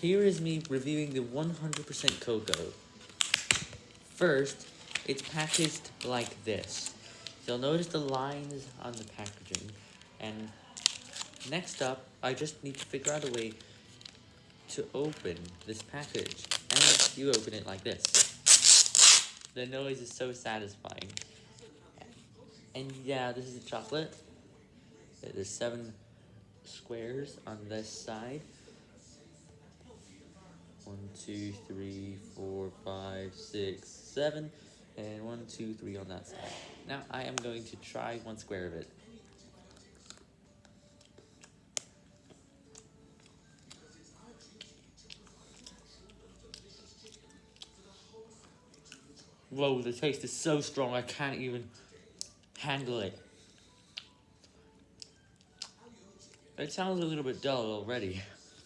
Here is me reviewing the 100% cocoa. First, it's packaged like this. You'll notice the lines on the packaging, and next up, I just need to figure out a way to open this package, and you open it like this. The noise is so satisfying. And yeah, this is chocolate. There's seven squares on this side. Two, three, four, five, six, seven, and one, two, three on that side. Now I am going to try one square of it. Whoa, the taste is so strong I can't even handle it. It sounds a little bit dull already.